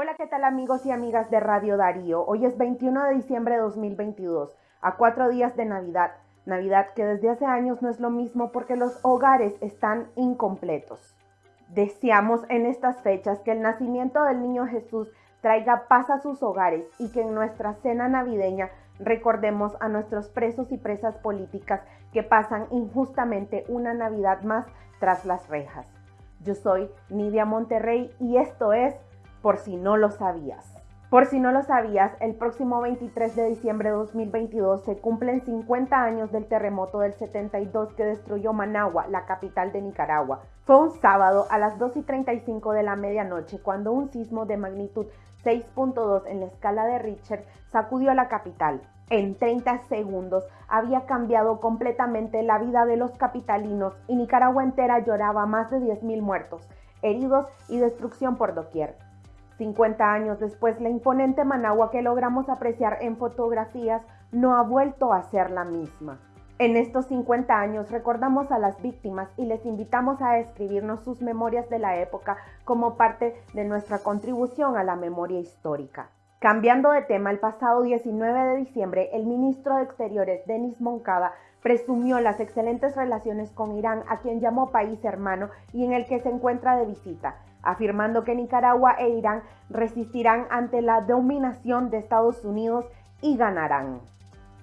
Hola, ¿qué tal amigos y amigas de Radio Darío? Hoy es 21 de diciembre de 2022, a cuatro días de Navidad. Navidad que desde hace años no es lo mismo porque los hogares están incompletos. Deseamos en estas fechas que el nacimiento del niño Jesús traiga paz a sus hogares y que en nuestra cena navideña recordemos a nuestros presos y presas políticas que pasan injustamente una Navidad más tras las rejas. Yo soy Nidia Monterrey y esto es Por si no lo sabías. Por si no lo sabías, el próximo 23 de diciembre de 2022 se cumplen 50 años del terremoto del 72 que destruyó Managua, la capital de Nicaragua. Fue un sábado a las 2 y 35 de la medianoche cuando un sismo de magnitud 6.2 en la escala de Richter sacudió a la capital. En 30 segundos había cambiado completamente la vida de los capitalinos y Nicaragua entera lloraba más de 10.000 muertos, heridos y destrucción por doquier. 50 años después, la imponente Managua que logramos apreciar en fotografías no ha vuelto a ser la misma. En estos 50 años recordamos a las víctimas y les invitamos a escribirnos sus memorias de la época como parte de nuestra contribución a la memoria histórica. Cambiando de tema, el pasado 19 de diciembre, el ministro de Exteriores, Denis Moncada, presumió las excelentes relaciones con Irán, a quien llamó país hermano y en el que se encuentra de visita afirmando que Nicaragua e Irán resistirán ante la dominación de Estados Unidos y ganarán.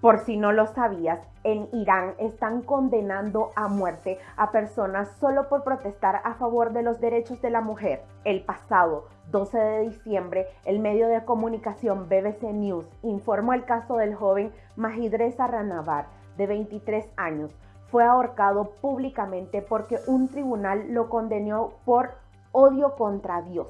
Por si no lo sabías, en Irán están condenando a muerte a personas solo por protestar a favor de los derechos de la mujer. El pasado 12 de diciembre, el medio de comunicación BBC News informó el caso del joven Mahidreza Ranavar, de 23 años. Fue ahorcado públicamente porque un tribunal lo condenó por odio contra Dios.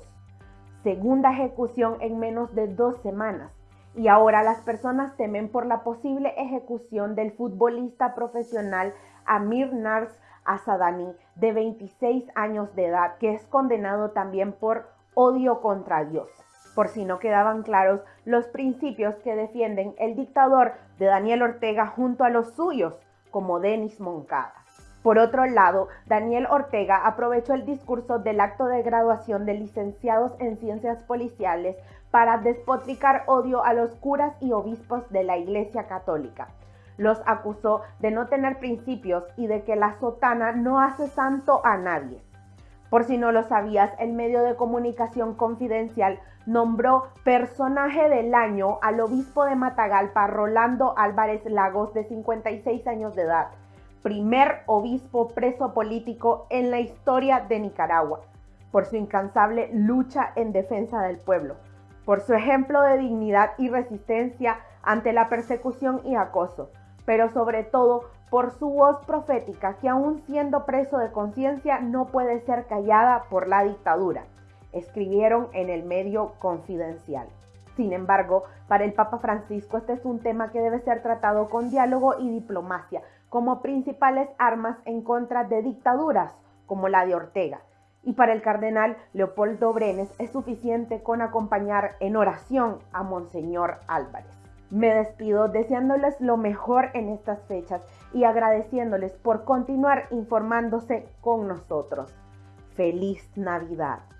Segunda ejecución en menos de dos semanas. Y ahora las personas temen por la posible ejecución del futbolista profesional Amir Nars Asadani, de 26 años de edad, que es condenado también por odio contra Dios. Por si no quedaban claros los principios que defienden el dictador de Daniel Ortega junto a los suyos, como Denis Moncada. Por otro lado, Daniel Ortega aprovechó el discurso del acto de graduación de licenciados en ciencias policiales para despotricar odio a los curas y obispos de la Iglesia Católica. Los acusó de no tener principios y de que la sotana no hace santo a nadie. Por si no lo sabías, el medio de comunicación confidencial nombró personaje del año al obispo de Matagalpa, Rolando Álvarez Lagos, de 56 años de edad primer obispo preso político en la historia de Nicaragua, por su incansable lucha en defensa del pueblo, por su ejemplo de dignidad y resistencia ante la persecución y acoso, pero sobre todo por su voz profética que aún siendo preso de conciencia no puede ser callada por la dictadura, escribieron en el medio confidencial. Sin embargo, para el Papa Francisco este es un tema que debe ser tratado con diálogo y diplomacia, como principales armas en contra de dictaduras como la de Ortega. Y para el cardenal Leopoldo Brenes es suficiente con acompañar en oración a Monseñor Álvarez. Me despido deseándoles lo mejor en estas fechas y agradeciéndoles por continuar informándose con nosotros. Feliz Navidad.